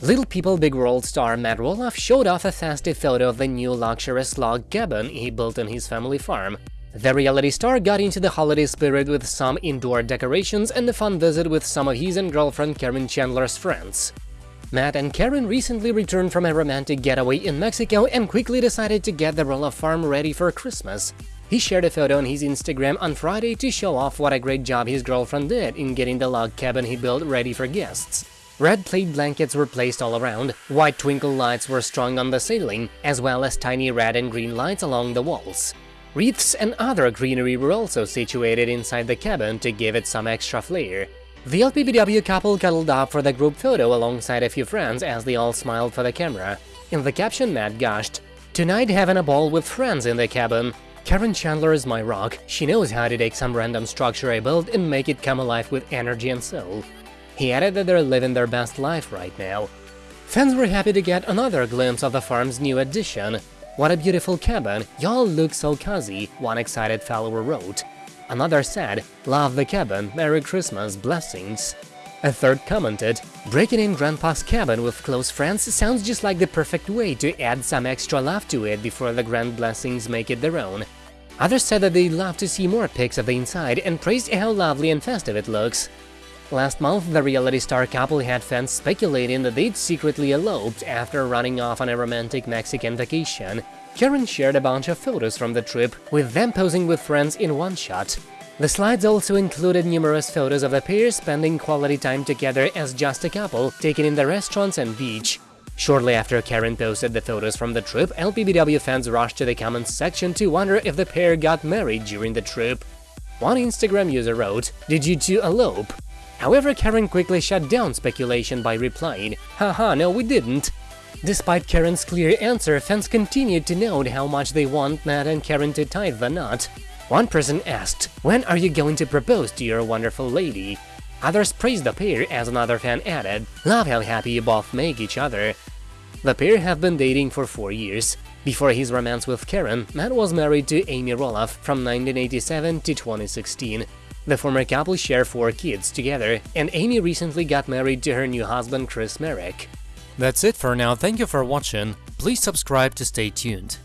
Little People Big World star Matt Roloff showed off a festive photo of the new luxurious log cabin he built on his family farm. The reality star got into the holiday spirit with some indoor decorations and a fun visit with some of his and girlfriend Karen Chandler's friends. Matt and Karen recently returned from a romantic getaway in Mexico and quickly decided to get the Roloff farm ready for Christmas. He shared a photo on his Instagram on Friday to show off what a great job his girlfriend did in getting the log cabin he built ready for guests. Red plaid blankets were placed all around, white twinkle lights were strung on the ceiling, as well as tiny red and green lights along the walls. Wreaths and other greenery were also situated inside the cabin to give it some extra flair. The LPBW couple cuddled up for the group photo alongside a few friends as they all smiled for the camera. In the caption, Matt gushed, Tonight having a ball with friends in the cabin. Karen Chandler is my rock, she knows how to take some random structure I built and make it come alive with energy and soul. He added that they're living their best life right now. Fans were happy to get another glimpse of the farm's new addition. What a beautiful cabin, y'all look so cozy, one excited follower wrote. Another said, love the cabin, Merry Christmas, blessings. A third commented, breaking in Grandpa's cabin with close friends sounds just like the perfect way to add some extra love to it before the grand blessings make it their own. Others said that they'd love to see more pics of the inside and praised how lovely and festive it looks. Last month, the reality star couple had fans speculating that they'd secretly eloped after running off on a romantic Mexican vacation. Karen shared a bunch of photos from the trip, with them posing with friends in one shot. The slides also included numerous photos of the pair spending quality time together as just a couple, taken in the restaurants and beach. Shortly after Karen posted the photos from the trip, LPBW fans rushed to the comments section to wonder if the pair got married during the trip. One Instagram user wrote, Did you two elope? However, Karen quickly shut down speculation by replying, haha, no we didn't. Despite Karen's clear answer, fans continued to note how much they want Matt and Karen to tie the knot. One person asked, when are you going to propose to your wonderful lady? Others praised the pair as another fan added, love how happy you both make each other. The pair have been dating for four years. Before his romance with Karen, Matt was married to Amy Roloff from 1987 to 2016. The former couple share four kids together, and Amy recently got married to her new husband Chris Marek. That's it for now, thank you for watching, please subscribe to stay tuned.